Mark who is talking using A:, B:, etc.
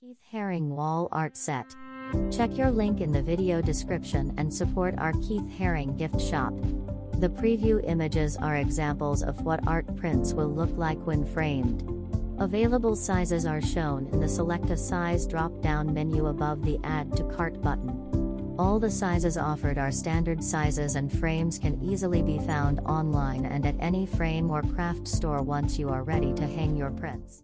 A: Keith Haring Wall Art Set. Check your link in the video description and support our Keith Haring gift shop. The preview images are examples of what art prints will look like when framed. Available sizes are shown in the Select a Size drop down menu above the Add to Cart button. All the sizes offered are standard sizes, and frames can easily be found online and at any frame or craft store once you are ready to hang your prints.